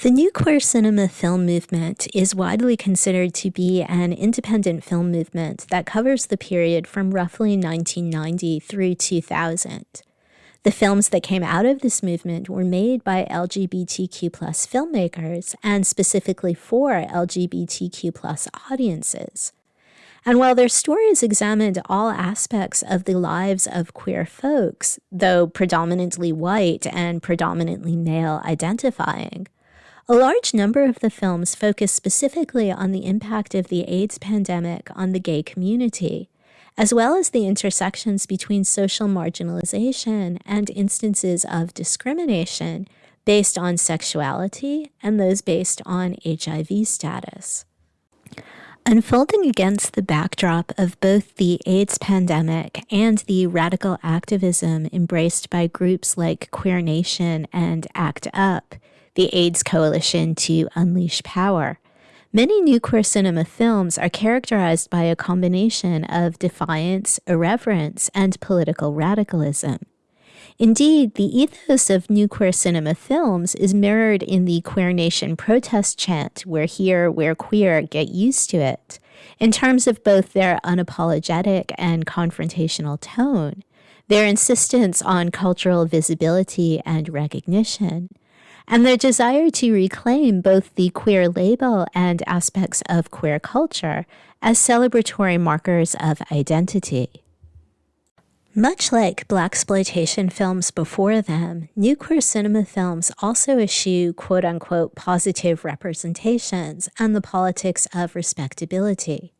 The new queer cinema film movement is widely considered to be an independent film movement that covers the period from roughly 1990 through 2000. The films that came out of this movement were made by LGBTQ filmmakers and specifically for LGBTQ audiences. And while their stories examined all aspects of the lives of queer folks, though predominantly white and predominantly male identifying, a large number of the films focus specifically on the impact of the AIDS pandemic on the gay community, as well as the intersections between social marginalization and instances of discrimination based on sexuality and those based on HIV status. Unfolding against the backdrop of both the AIDS pandemic and the radical activism embraced by groups like Queer Nation and ACT UP, the AIDS Coalition to Unleash Power. Many new queer cinema films are characterized by a combination of defiance, irreverence, and political radicalism. Indeed, the ethos of new queer cinema films is mirrored in the Queer Nation protest chant, We're here, we're queer, get used to it, in terms of both their unapologetic and confrontational tone, their insistence on cultural visibility and recognition, and their desire to reclaim both the queer label and aspects of queer culture as celebratory markers of identity. Much like blaxploitation films before them, new queer cinema films also eschew quote unquote positive representations and the politics of respectability.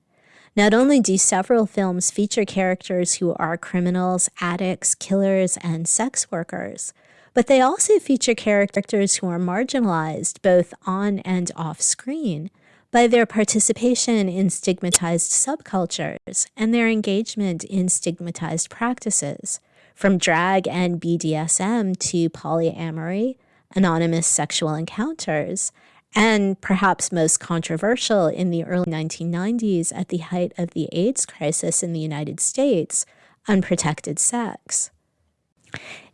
Not only do several films feature characters who are criminals, addicts, killers, and sex workers, but they also feature characters who are marginalized both on and off screen by their participation in stigmatized subcultures and their engagement in stigmatized practices, from drag and BDSM to polyamory, anonymous sexual encounters, and perhaps most controversial in the early 1990s at the height of the AIDS crisis in the United States, unprotected sex.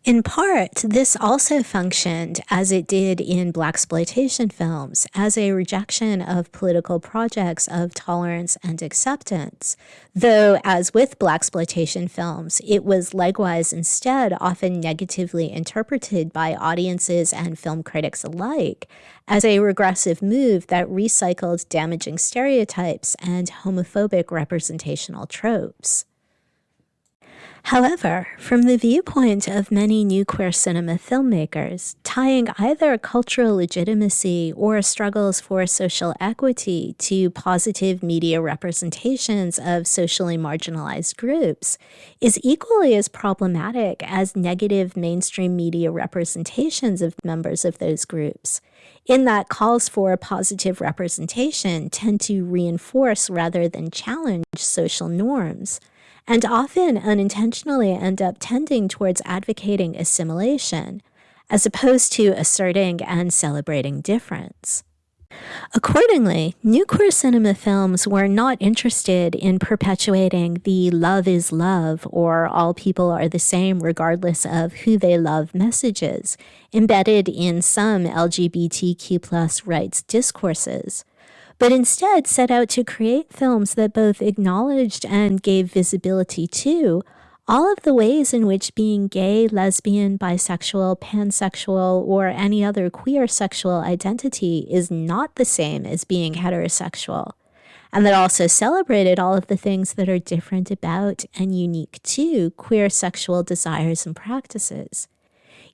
In part, this also functioned, as it did in blaxploitation films, as a rejection of political projects of tolerance and acceptance, though, as with blaxploitation films, it was likewise instead often negatively interpreted by audiences and film critics alike as a regressive move that recycled damaging stereotypes and homophobic representational tropes. However, from the viewpoint of many new queer cinema filmmakers, tying either cultural legitimacy or struggles for social equity to positive media representations of socially marginalized groups is equally as problematic as negative mainstream media representations of members of those groups, in that calls for positive representation tend to reinforce rather than challenge social norms and often unintentionally end up tending towards advocating assimilation, as opposed to asserting and celebrating difference. Accordingly, new queer cinema films were not interested in perpetuating the love is love or all people are the same regardless of who they love messages embedded in some LGBTQ rights discourses but instead set out to create films that both acknowledged and gave visibility to all of the ways in which being gay, lesbian, bisexual, pansexual, or any other queer sexual identity is not the same as being heterosexual, and that also celebrated all of the things that are different about and unique to queer sexual desires and practices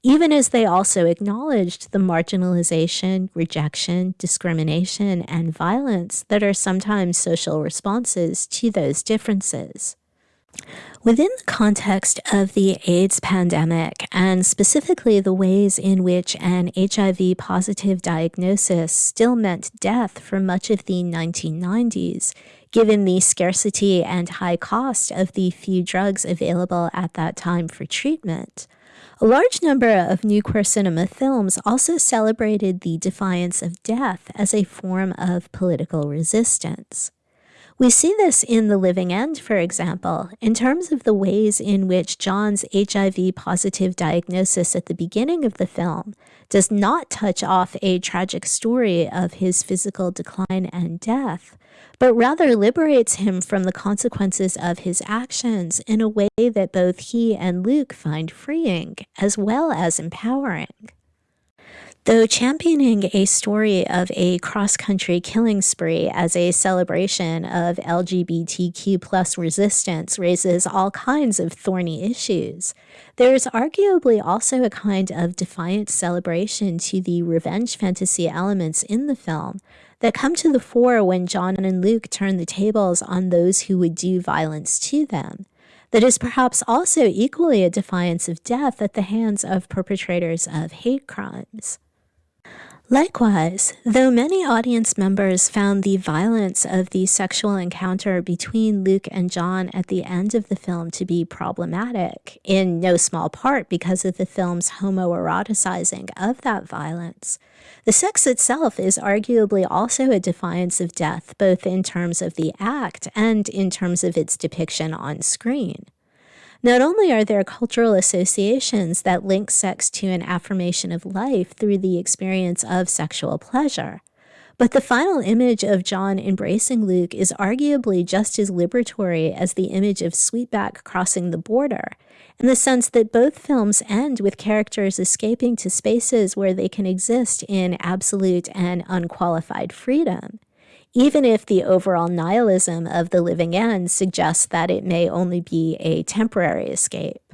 even as they also acknowledged the marginalization, rejection, discrimination, and violence that are sometimes social responses to those differences. Within the context of the AIDS pandemic, and specifically the ways in which an HIV positive diagnosis still meant death for much of the 1990s, given the scarcity and high cost of the few drugs available at that time for treatment, a large number of new queer cinema films also celebrated the defiance of death as a form of political resistance. We see this in The Living End, for example, in terms of the ways in which John's HIV positive diagnosis at the beginning of the film does not touch off a tragic story of his physical decline and death, but rather liberates him from the consequences of his actions in a way that both he and Luke find freeing as well as empowering. Though championing a story of a cross-country killing spree as a celebration of LGBTQ plus resistance raises all kinds of thorny issues, there is arguably also a kind of defiant celebration to the revenge fantasy elements in the film that come to the fore when John and Luke turn the tables on those who would do violence to them that is perhaps also equally a defiance of death at the hands of perpetrators of hate crimes. Likewise, though many audience members found the violence of the sexual encounter between Luke and John at the end of the film to be problematic, in no small part because of the film's homoeroticizing of that violence, the sex itself is arguably also a defiance of death, both in terms of the act and in terms of its depiction on screen. Not only are there cultural associations that link sex to an affirmation of life through the experience of sexual pleasure, but the final image of John embracing Luke is arguably just as liberatory as the image of Sweetback crossing the border, in the sense that both films end with characters escaping to spaces where they can exist in absolute and unqualified freedom even if the overall nihilism of the living end suggests that it may only be a temporary escape.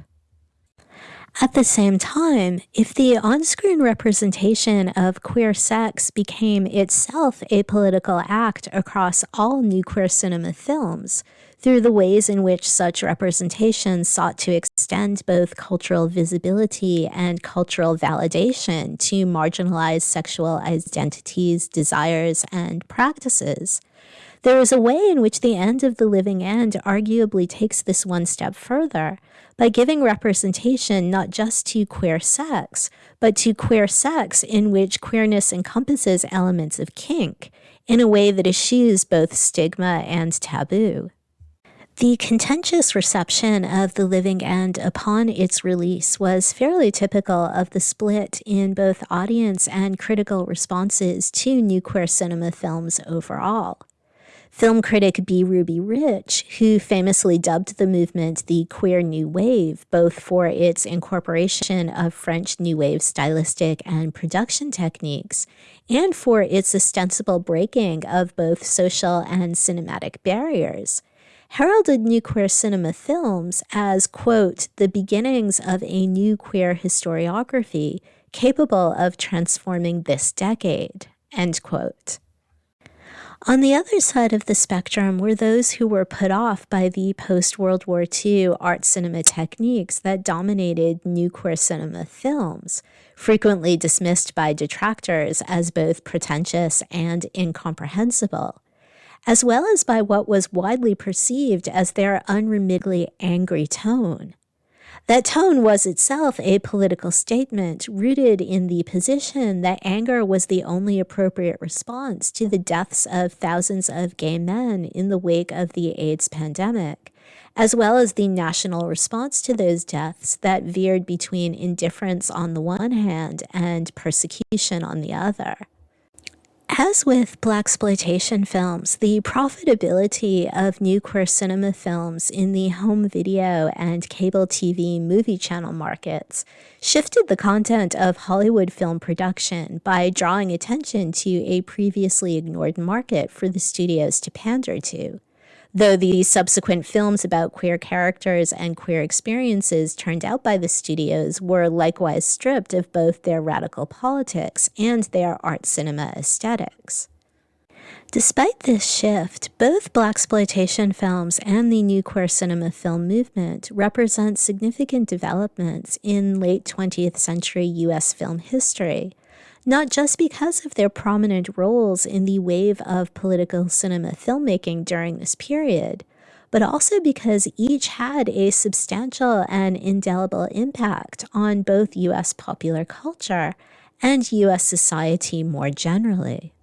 At the same time, if the on-screen representation of queer sex became itself a political act across all new queer cinema films, through the ways in which such representation sought to extend both cultural visibility and cultural validation to marginalized sexual identities, desires, and practices. There is a way in which the end of the living end arguably takes this one step further by giving representation not just to queer sex, but to queer sex in which queerness encompasses elements of kink in a way that eschews both stigma and taboo. The contentious reception of The Living End upon its release was fairly typical of the split in both audience and critical responses to new queer cinema films overall. Film critic B. Ruby Rich, who famously dubbed the movement the Queer New Wave, both for its incorporation of French New Wave stylistic and production techniques, and for its ostensible breaking of both social and cinematic barriers, heralded new queer cinema films as, quote, the beginnings of a new queer historiography capable of transforming this decade, end quote. On the other side of the spectrum were those who were put off by the post-World War II art cinema techniques that dominated new queer cinema films, frequently dismissed by detractors as both pretentious and incomprehensible as well as by what was widely perceived as their unremittingly angry tone. That tone was itself a political statement rooted in the position that anger was the only appropriate response to the deaths of thousands of gay men in the wake of the AIDS pandemic, as well as the national response to those deaths that veered between indifference on the one hand and persecution on the other. As with blaxploitation films, the profitability of new queer cinema films in the home video and cable TV movie channel markets shifted the content of Hollywood film production by drawing attention to a previously ignored market for the studios to pander to though the subsequent films about queer characters and queer experiences turned out by the studios were likewise stripped of both their radical politics and their art cinema aesthetics. Despite this shift, both blaxploitation films and the new queer cinema film movement represent significant developments in late 20th century US film history, not just because of their prominent roles in the wave of political cinema filmmaking during this period, but also because each had a substantial and indelible impact on both US popular culture and US society more generally.